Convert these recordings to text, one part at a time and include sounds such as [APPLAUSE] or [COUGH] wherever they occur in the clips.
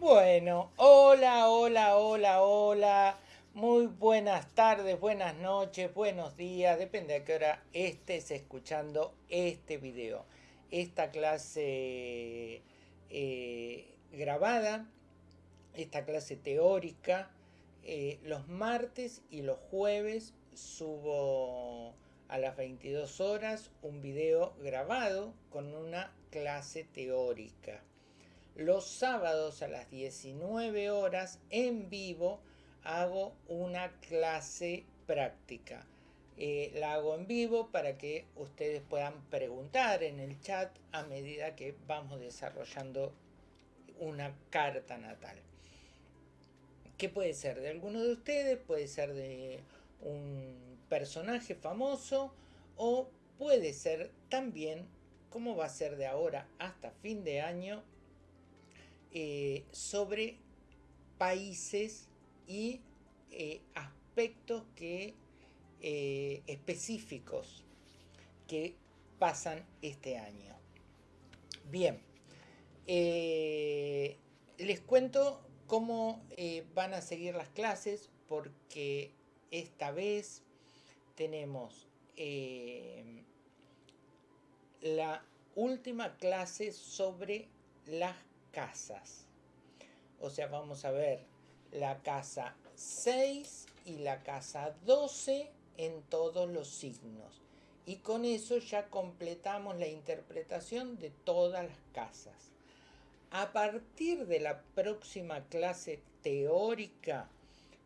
Bueno, hola, hola, hola, hola. Muy buenas tardes, buenas noches, buenos días, depende a qué hora estés escuchando este video. Esta clase eh, grabada, esta clase teórica, eh, los martes y los jueves subo a las 22 horas un video grabado con una clase teórica los sábados a las 19 horas en vivo hago una clase práctica. Eh, la hago en vivo para que ustedes puedan preguntar en el chat a medida que vamos desarrollando una carta natal. ¿Qué puede ser? De alguno de ustedes, puede ser de un personaje famoso o puede ser también, como va a ser de ahora hasta fin de año, eh, sobre países y eh, aspectos que, eh, específicos que pasan este año. Bien, les cuento cómo van a seguir las clases porque esta vez tenemos la última clase sobre las casas. O sea, vamos a ver la casa 6 y la casa 12 en todos los signos. Y con eso ya completamos la interpretación de todas las casas. A partir de la próxima clase teórica,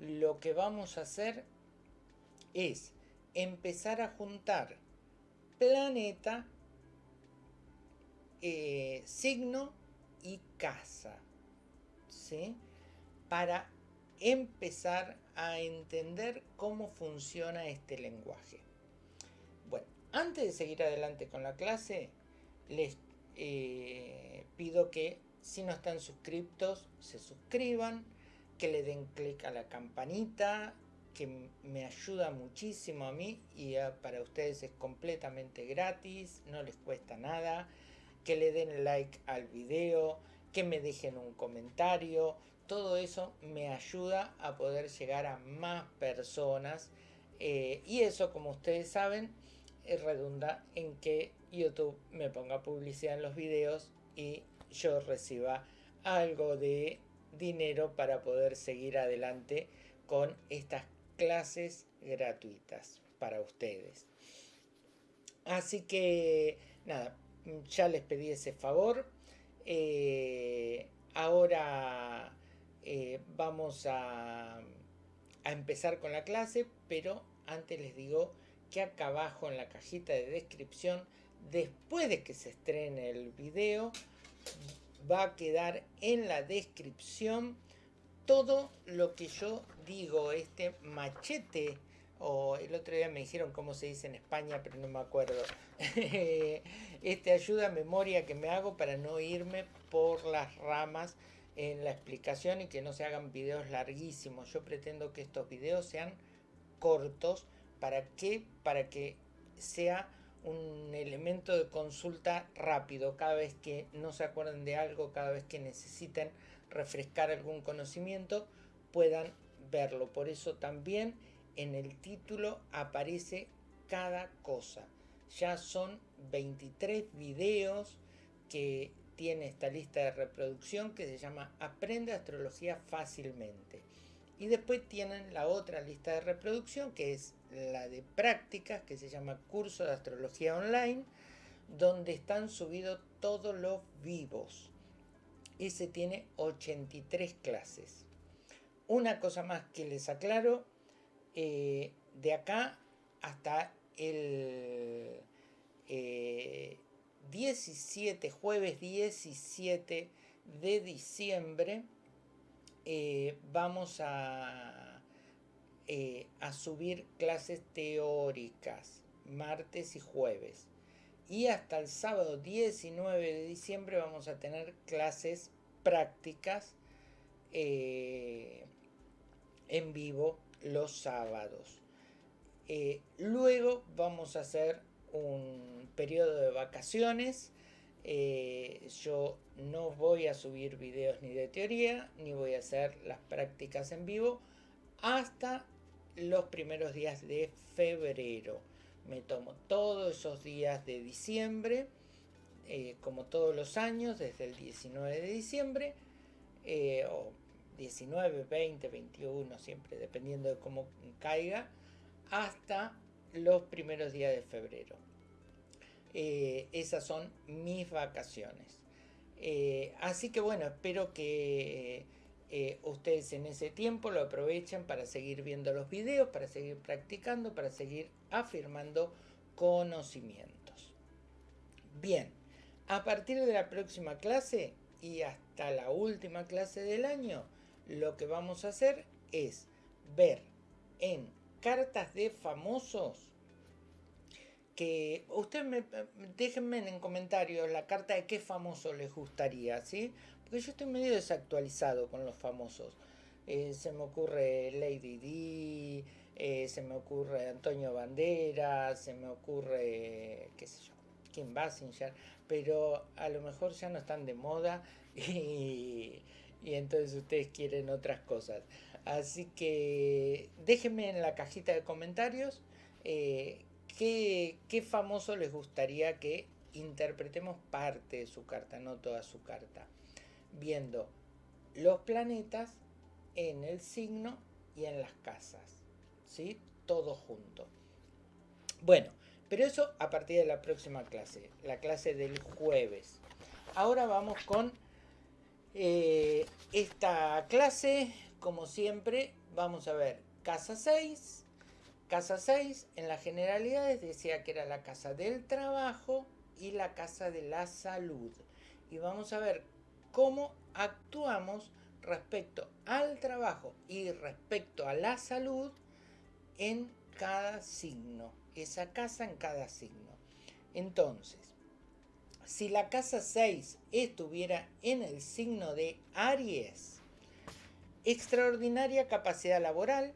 lo que vamos a hacer es empezar a juntar planeta, eh, signo y casa, ¿sí? Para empezar a entender cómo funciona este lenguaje. Bueno, antes de seguir adelante con la clase, les eh, pido que si no están suscriptos, se suscriban, que le den clic a la campanita, que me ayuda muchísimo a mí y para ustedes es completamente gratis, no les cuesta nada que le den like al video, que me dejen un comentario. Todo eso me ayuda a poder llegar a más personas. Eh, y eso, como ustedes saben, eh, redunda en que YouTube me ponga publicidad en los videos y yo reciba algo de dinero para poder seguir adelante con estas clases gratuitas para ustedes. Así que nada, ya les pedí ese favor. Eh, ahora eh, vamos a, a empezar con la clase, pero antes les digo que acá abajo en la cajita de descripción, después de que se estrene el video, va a quedar en la descripción todo lo que yo digo, este machete o el otro día me dijeron cómo se dice en España, pero no me acuerdo. [LAUGHS] este ayuda a memoria que me hago para no irme por las ramas en la explicación y que no se hagan videos larguísimos. Yo pretendo que estos videos sean cortos. ¿Para qué? Para que sea un elemento de consulta rápido. Cada vez que no se acuerden de algo, cada vez que necesiten refrescar algún conocimiento, puedan verlo. Por eso también en el título aparece cada cosa. Ya son 23 videos que tiene esta lista de reproducción que se llama Aprende Astrología Fácilmente. Y después tienen la otra lista de reproducción que es la de prácticas que se llama Curso de Astrología Online, donde están subidos todos los vivos. Ese tiene 83 clases. Una cosa más que les aclaro, eh, de acá hasta el 17, eh, jueves 17 de diciembre, eh, vamos a, a subir clases teóricas, martes y jueves. Y hasta el sábado 19 de diciembre vamos a tener clases prácticas en vivo los sábados. Eh, luego vamos a hacer un periodo de vacaciones Eh, yo no voy a subir videos ni de teoría, ni voy a hacer las prácticas en vivo hasta los primeros días de febrero. Me tomo todos esos días de diciembre, eh, como todos los años, desde el 19 de diciembre, 19, 20, 21, siempre dependiendo de cómo caiga, hasta los primeros días de febrero. Eh, esas son mis vacaciones. así que bueno, espero que eh, ustedes en ese tiempo lo aprovechen para seguir viendo los videos, para seguir practicando, para seguir afirmando conocimientos. Bien, a partir de la próxima clase y hasta la última clase del año, lo que vamos a hacer es ver en cartas de famosos que ustedes me déjenme en comentarios la carta de qué famoso les gustaría, ¿sí? Porque yo estoy medio desactualizado con los famosos. Eh, se me ocurre Lady D, eh, se me ocurre Antonio Banderas, se me ocurre, qué sé yo, Kim Basinger, pero a lo mejor ya no están de moda [LAUGHS] y, entonces ustedes quieren otras cosas. Así que déjenme en la cajita de comentarios eh, qué, qué famoso les gustaría que interpretemos parte de su carta, no toda su carta viendo los planetas en el signo y en las casas, ¿sí? Todo junto. Bueno, pero eso a partir de la próxima clase, la clase del jueves. Ahora vamos con eh, esta clase, como siempre, vamos a ver casa 6. Casa 6 en las generalidades decía que era la casa del trabajo y la casa de la salud. Y vamos a ver cómo actuamos respecto al trabajo y respecto a la salud en cada signo, esa casa en cada signo. Entonces, si la casa 6 estuviera en el signo de Aries, extraordinaria capacidad laboral,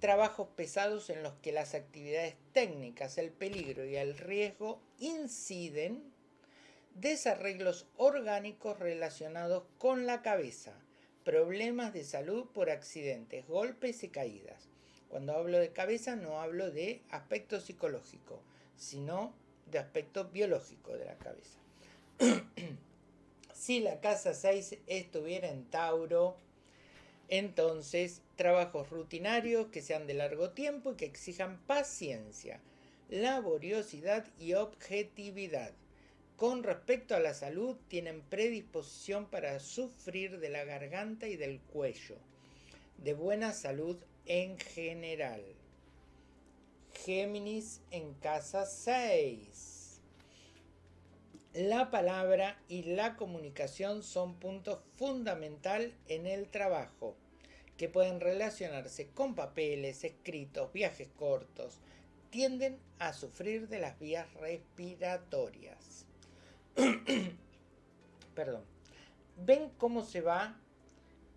trabajos pesados en los que las actividades técnicas, el peligro y el riesgo inciden desarreglos orgánicos relacionados con la cabeza, problemas de salud por accidentes, golpes y caídas. Cuando hablo de cabeza no hablo de aspecto psicológico, sino de aspecto biológico de la cabeza. [CLEARS THROAT] si la casa 6 estuviera en Tauro, entonces trabajos rutinarios que sean de largo tiempo y que exijan paciencia, laboriosidad y objetividad con respecto a la salud, tienen predisposición para sufrir de la garganta y del cuello. De buena salud en general. Géminis en casa 6. La palabra y la comunicación son puntos fundamental en el trabajo, que pueden relacionarse con papeles, escritos, viajes cortos. Tienden a sufrir de las vías respiratorias. [CLEARS THROAT] Perdón. ¿Ven cómo se va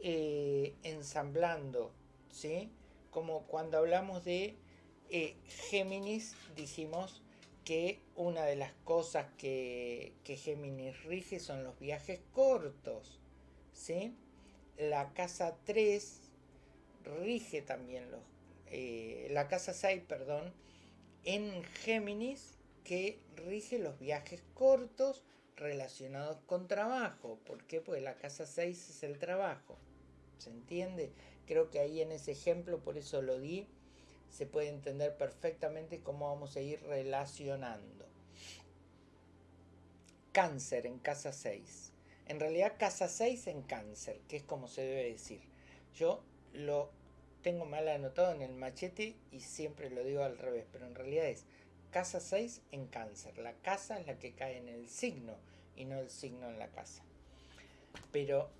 eh, ensamblando? ¿Sí? Como cuando hablamos de eh, Géminis, dijimos que una de las cosas que, que Géminis rige son los viajes cortos. ¿Sí? La casa 3 rige también los... Eh, la casa 6, perdón, en Géminis que rige los viajes cortos relacionados con trabajo. ¿Por qué? Pues la casa 6 es el trabajo. ¿Se entiende? Creo que ahí en ese ejemplo, por eso lo di, se puede entender perfectamente cómo vamos a ir relacionando. Cáncer en casa 6. En realidad casa 6 en cáncer, que es como se debe decir. Yo lo tengo mal anotado en el machete y siempre lo digo al revés, pero en realidad es casa 6 en cáncer. La casa es la que cae en el signo y no el signo en la casa. Pero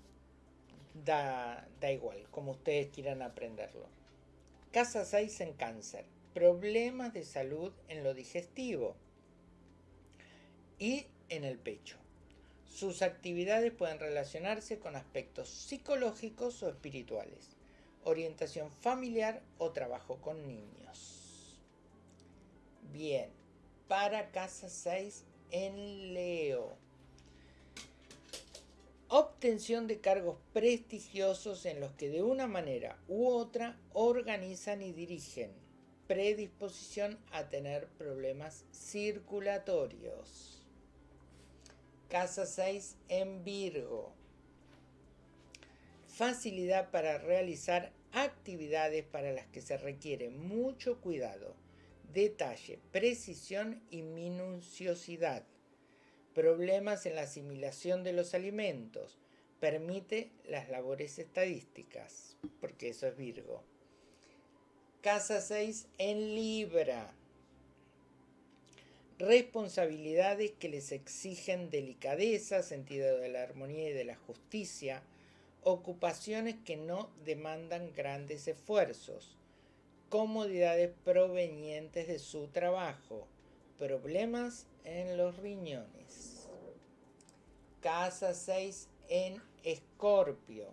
da, da igual, como ustedes quieran aprenderlo. Casa 6 en cáncer. Problemas de salud en lo digestivo y en el pecho. Sus actividades pueden relacionarse con aspectos psicológicos o espirituales, orientación familiar o trabajo con niños. Bien, para casa 6 en Leo. Obtención de cargos prestigiosos en los que de una manera u otra organizan y dirigen, predisposición a tener problemas circulatorios. Casa 6 en Virgo. Facilidad para realizar actividades para las que se requiere mucho cuidado, detalle, precisión y minuciosidad problemas en la asimilación de los alimentos, permite las labores estadísticas, porque eso es Virgo. Casa 6 en Libra. Responsabilidades que les exigen delicadeza, sentido de la armonía y de la justicia, ocupaciones que no demandan grandes esfuerzos, comodidades provenientes de su trabajo, problemas en los riñones. Casa 6 en Escorpio.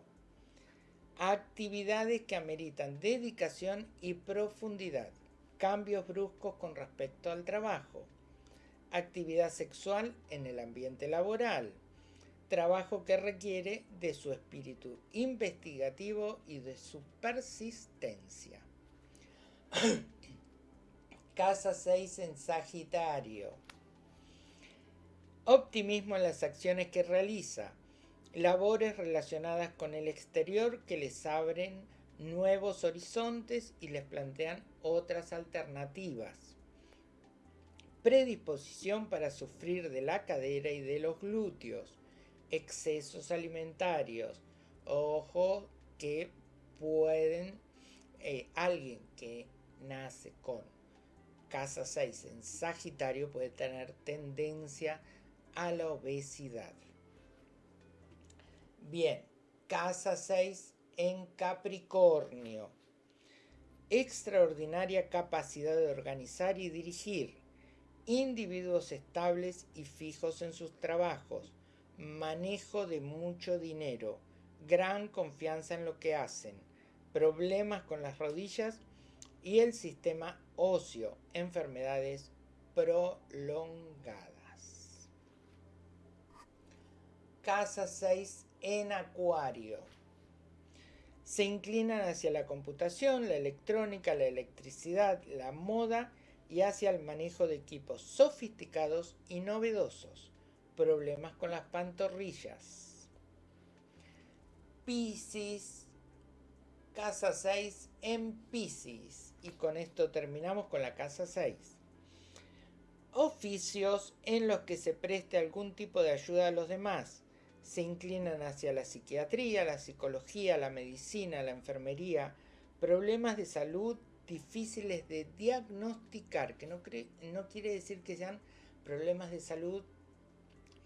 Actividades que ameritan dedicación y profundidad. Cambios bruscos con respecto al trabajo. Actividad sexual en el ambiente laboral. Trabajo que requiere de su espíritu investigativo y de su persistencia. [CLEARS THROAT] Casa 6 en Sagitario. Optimismo en las acciones que realiza. Labores relacionadas con el exterior que les abren nuevos horizontes y les plantean otras alternativas. Predisposición para sufrir de la cadera y de los glúteos. Excesos alimentarios. Ojo que pueden, eh, alguien que nace con casa 6 en Sagitario puede tener tendencia a la obesidad. Bien, casa 6 en Capricornio. Extraordinaria capacidad de organizar y dirigir. Individuos estables y fijos en sus trabajos. Manejo de mucho dinero. Gran confianza en lo que hacen. Problemas con las rodillas y el sistema óseo, enfermedades prolongadas. Casa 6 en Acuario. Se inclinan hacia la computación, la electrónica, la electricidad, la moda y hacia el manejo de equipos sofisticados y novedosos. Problemas con las pantorrillas. Piscis. Casa 6 en Piscis y con esto terminamos con la casa 6. Oficios en los que se preste algún tipo de ayuda a los demás. Se inclinan hacia la psiquiatría, la psicología, la medicina, la enfermería, problemas de salud difíciles de diagnosticar, que no, quiere decir que sean problemas de salud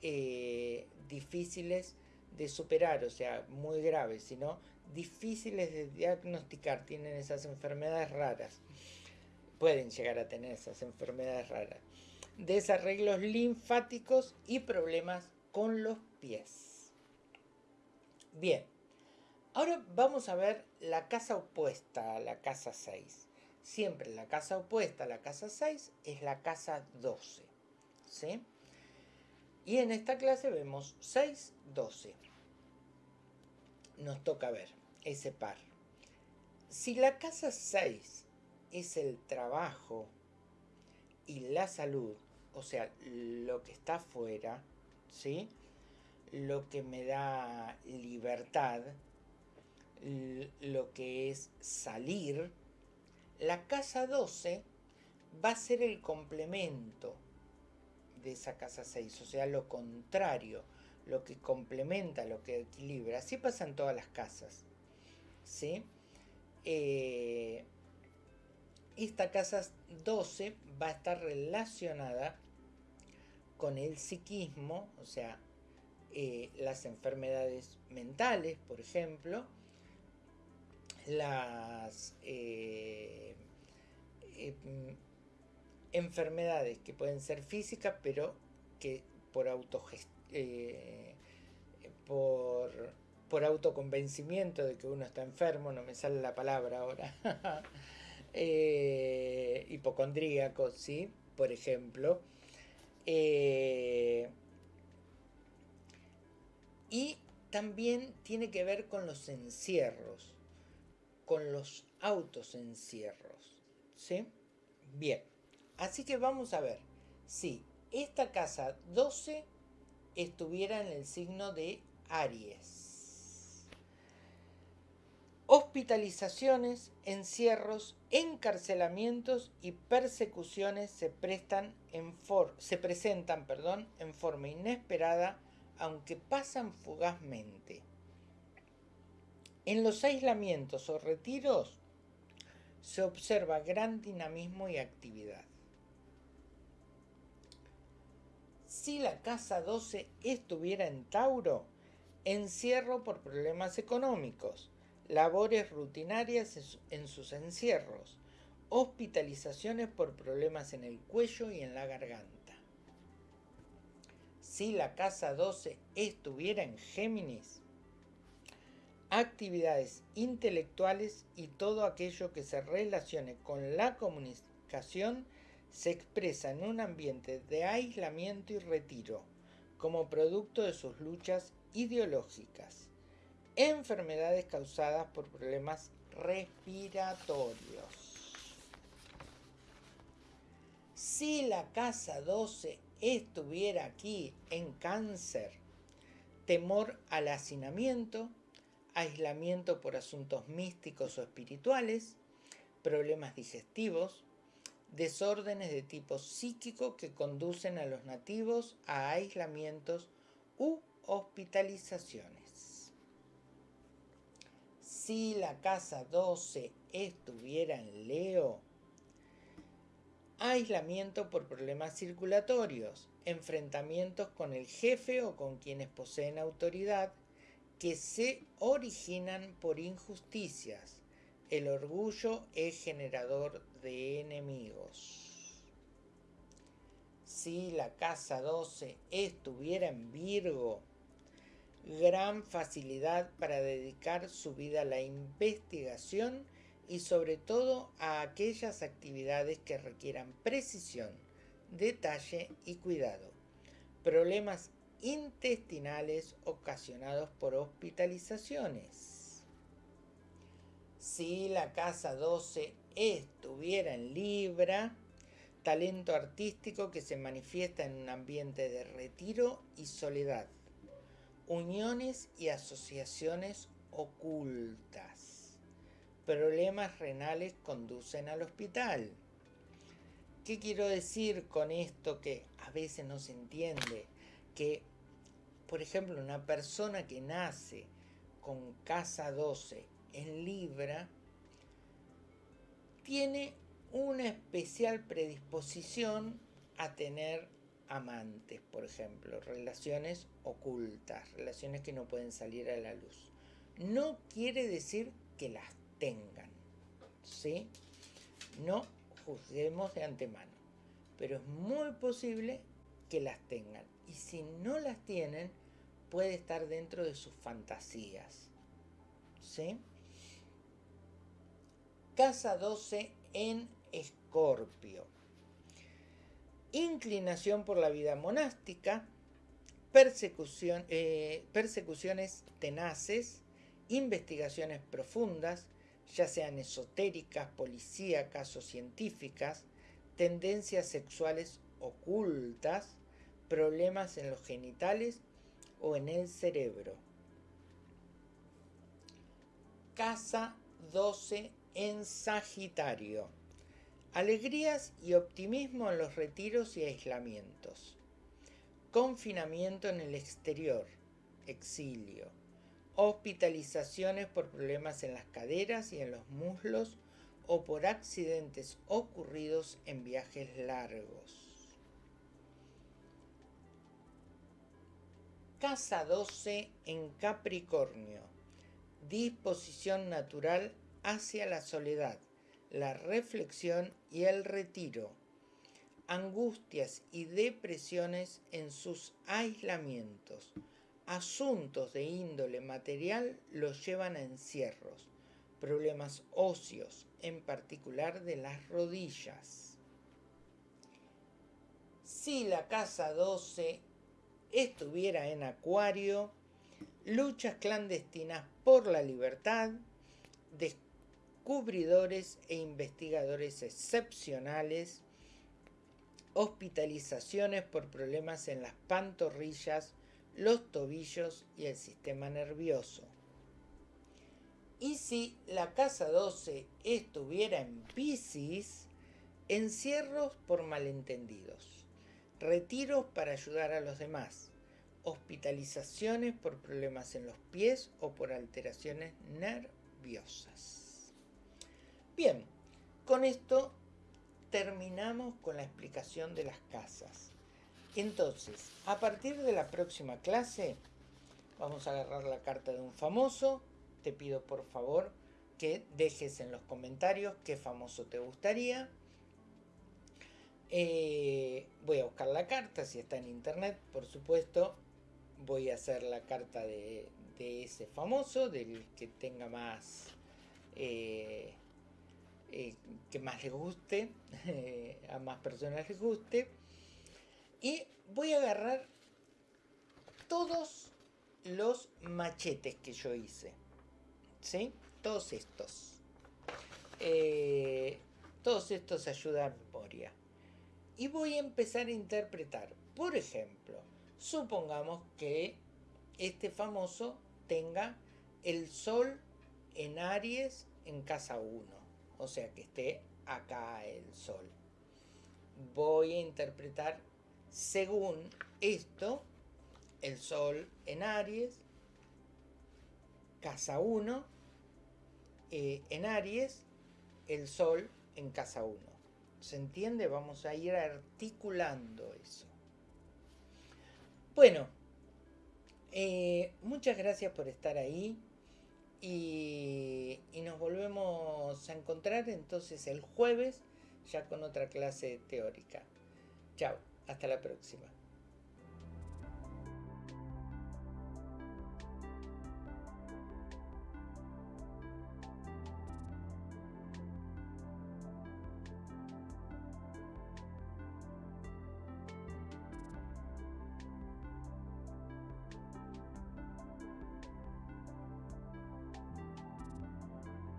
eh, difíciles de superar, o sea, muy graves, sino difíciles de diagnosticar, tienen esas enfermedades raras, pueden llegar a tener esas enfermedades raras, desarreglos linfáticos y problemas con los pies. Bien, ahora vamos a ver la casa opuesta a la casa 6. Siempre la casa opuesta a la casa 6 es la casa 12. ¿sí? Y en esta clase vemos 6, 12. Nos toca ver ese par. Si la casa 6 es el trabajo y la salud, o sea, lo que está afuera, ¿sí? Lo que me da libertad, lo que es salir, la casa 12 va a ser el complemento de esa casa 6, o sea, lo contrario, lo que complementa, lo que equilibra. Así pasa en todas las casas. ¿sí? Eh, esta casa 12 va a estar relacionada con el psiquismo, o sea, eh, las enfermedades mentales, por ejemplo, las eh, enfermedades que pueden ser físicas, pero que por por por autoconvencimiento de que uno está enfermo, no me sale la palabra ahora, [LAUGHS] eh, hipocondríaco, ¿sí? Por ejemplo. Y también tiene que ver con los encierros, con los autos encierros. ¿Sí? Bien, así que vamos a ver si esta casa 12 estuviera en el signo de Aries. Hospitalizaciones, encierros, encarcelamientos y persecuciones se, prestan en se presentan perdón, en forma inesperada, aunque pasan fugazmente. En los aislamientos o retiros se observa gran dinamismo y actividad. Si la casa 12 estuviera en Tauro, encierro por problemas económicos, labores rutinarias en sus encierros, hospitalizaciones por problemas en el cuello y en la garganta. Si la casa 12 estuviera en Géminis, actividades intelectuales y todo aquello que se relacione con la comunicación se expresa en un ambiente de aislamiento y retiro, como producto de sus luchas ideológicas, enfermedades causadas por problemas respiratorios. Si la casa 12 estuviera aquí en cáncer, temor al hacinamiento, aislamiento por asuntos místicos o espirituales, problemas digestivos, desórdenes de tipo psíquico que conducen a los nativos a aislamientos u hospitalizaciones. Si la casa 12 estuviera en Leo, aislamiento por problemas circulatorios, enfrentamientos con el jefe o con quienes poseen autoridad que se originan por injusticias, el orgullo es generador de enemigos. Si la casa 12 estuviera en Virgo, gran facilidad para dedicar su vida a la investigación y sobre todo a aquellas actividades que requieran precisión, detalle y cuidado. Problemas intestinales ocasionados por hospitalizaciones. Si la casa 12 estuviera en Libra, talento artístico que se manifiesta en un ambiente de retiro y soledad, uniones y asociaciones ocultas, problemas renales conducen al hospital. ¿Qué quiero decir con esto que a veces no se entiende? Que, por ejemplo, una persona que nace con casa 12 en Libra tiene una especial predisposición a tener amantes, por ejemplo, relaciones ocultas, relaciones que no pueden salir a la luz. No quiere decir que las tengan, ¿sí? No juzguemos de antemano, pero es muy posible que las tengan. Y si no las tienen, puede estar dentro de sus fantasías, ¿sí? Casa 12 en Escorpio. Inclinación por la vida monástica, persecución, eh, persecuciones tenaces, investigaciones profundas, ya sean esotéricas, policíacas o científicas, tendencias sexuales ocultas, problemas en los genitales o en el cerebro. Casa 12 en Sagitario. Alegrías y optimismo en los retiros y aislamientos. Confinamiento en el exterior, exilio. Hospitalizaciones por problemas en las caderas y en los muslos o por accidentes ocurridos en viajes largos. Casa 12 en Capricornio. Disposición natural hacia la soledad, la reflexión y el retiro, angustias y depresiones en sus aislamientos. Asuntos de índole material los llevan a encierros, problemas óseos, en particular de las rodillas. Si la casa 12 estuviera en acuario, luchas clandestinas por la libertad, descubridores e investigadores excepcionales, hospitalizaciones por problemas en las pantorrillas, los tobillos y el sistema nervioso. Y si la casa 12 estuviera en Pisces, encierros por malentendidos, retiros para ayudar a los demás, hospitalizaciones por problemas en los pies o por alteraciones nerviosas. Bien, con esto terminamos con la explicación de las casas. Entonces, a partir de la próxima clase, vamos a agarrar la carta de un famoso. Te pido por favor que dejes en los comentarios qué famoso te gustaría. Eh, voy a buscar la carta, si está en internet, por supuesto. Voy a hacer la carta de, ese famoso, del que tenga más... Eh, eh, que más les guste, [LAUGHS] a más personas les guste. Y voy a agarrar todos los machetes que yo hice. ¿Sí? Todos estos. Eh, todos estos ayudan a memoria. Y voy a empezar a interpretar. Por ejemplo, supongamos que este famoso tenga el sol en Aries en casa 1. O sea que esté acá el sol. Voy a interpretar según esto, el Sol en Aries, casa 1, eh, en Aries, el Sol en casa 1. ¿Se entiende? Vamos a ir articulando eso. Bueno, eh, muchas gracias por estar ahí y, y nos volvemos a encontrar entonces el jueves ya con otra clase teórica. Chao. Hasta la próxima.